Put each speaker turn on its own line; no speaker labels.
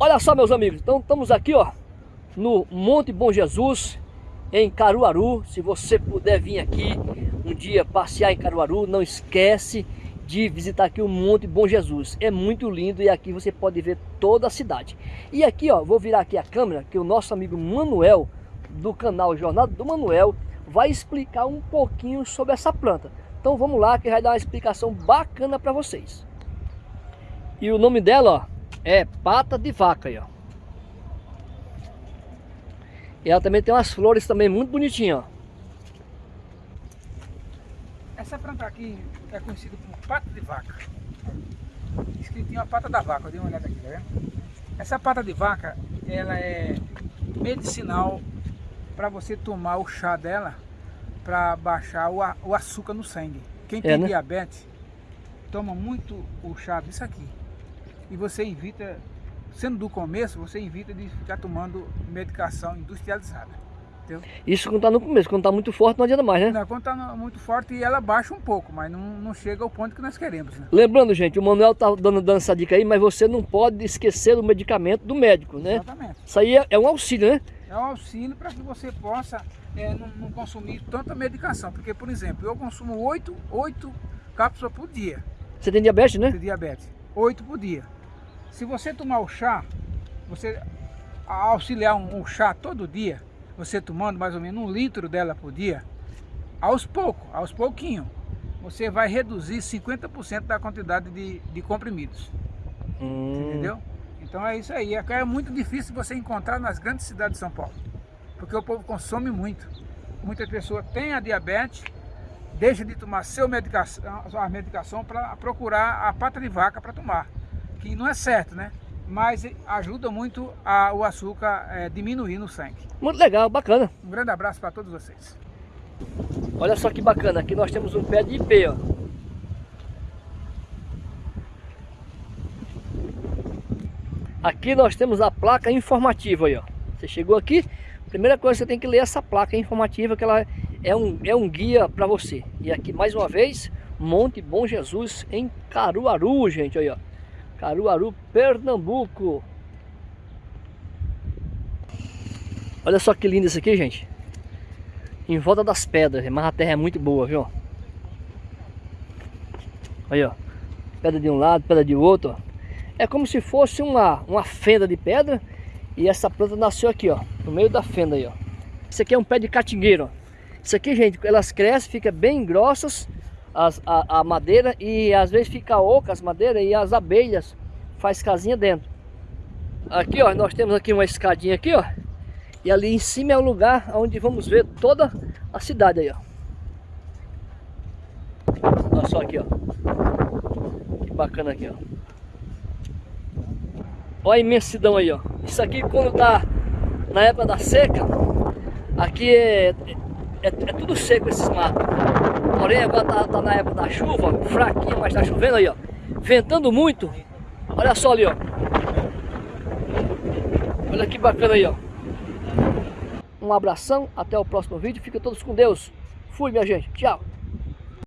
Olha só, meus amigos, então estamos aqui, ó, no Monte Bom Jesus, em Caruaru. Se você puder vir aqui um dia passear em Caruaru, não esquece de visitar aqui o Monte Bom Jesus. É muito lindo e aqui você pode ver toda a cidade. E aqui, ó, vou virar aqui a câmera, que o nosso amigo Manuel, do canal Jornada do Manuel, vai explicar um pouquinho sobre essa planta. Então vamos lá que vai dar uma explicação bacana para vocês. E o nome dela, ó, é pata de vaca aí, ó. E ela também tem umas flores também muito bonitinhas, ó.
Essa planta aqui é conhecida como pata de vaca. Escritinho a pata da vaca, dê uma olhada aqui, tá vendo? Essa pata de vaca, ela é medicinal para você tomar o chá dela para baixar o, o, açúcar no sangue. Quem é, tem né? diabetes toma muito o chá disso aqui. E você evita, sendo do começo, você evita de ficar tomando medicação industrializada. Entendeu?
Isso quando está no começo, quando está muito forte não adianta mais, né?
Não, quando está muito forte ela baixa um pouco, mas não, não chega ao ponto que nós queremos. Né?
Lembrando, gente, o Manuel está dando, dando essa dica aí, mas você não pode esquecer o medicamento do médico, né? Exatamente. Isso aí é, é um auxílio, né?
É um auxílio para que você possa é, não, não, consumir tanta medicação. Porque, por exemplo, eu consumo 8, 8 cápsulas por dia.
Você tem diabetes, né?
Tem diabetes. 8 por dia. Se você tomar o chá, você auxiliar um, um chá todo dia, você tomando mais ou menos um litro dela por dia, aos poucos, aos pouquinhos, você vai reduzir 50% da quantidade de, de comprimidos. Hum. Entendeu? Então é isso aí. É muito difícil você encontrar nas grandes cidades de São Paulo. Porque o povo consome muito. Muitas pessoas têm a diabetes, deixa de tomar seu medicação, a medicação para procurar a pata de vaca para tomar. Que não é certo, né? Mas ajuda muito a, o açúcar é, diminuir no sangue.
Muito legal, bacana.
Um grande abraço para todos vocês.
Olha só que bacana, aqui nós temos um pé de ipê, ó. Aqui nós temos a placa informativa aí, ó. Você chegou aqui, primeira coisa você tem que ler essa placa informativa que ela é um, é um guia para você. E aqui mais uma vez, Monte Bom Jesus em Caruaru, gente, aí ó. Caruaru, Pernambuco. Olha só que lindo isso aqui, gente. Em volta das pedras, mas a terra é muito boa, viu? Aí, ó. Pedra de um lado, pedra de outro. É como se fosse uma, uma fenda de pedra e essa planta nasceu aqui, ó, no meio da fenda aí, ó. Isso aqui é um pé de catingueiro, ó. Isso aqui, gente, elas crescem, fica bem grossas as, a, a madeira e às vezes fica oca as madeiras e as abelhas faz casinha dentro. Aqui, ó, nós temos aqui uma escadinha aqui, ó. E ali em cima é o lugar onde vamos ver toda a cidade aí, ó. Olha só aqui, ó. Que bacana aqui, ó. Olha a imensidão aí, ó. Isso aqui quando tá na época da seca, aqui é, é, é tudo seco esses matos. Porém agora tá, tá, na época da chuva, fraquinha, mas tá chovendo aí, ó. Ventando muito. Olha só ali, ó. Olha que bacana aí, ó. Um abração, até o próximo vídeo. Fica todos com Deus. Fui, minha gente. Tchau.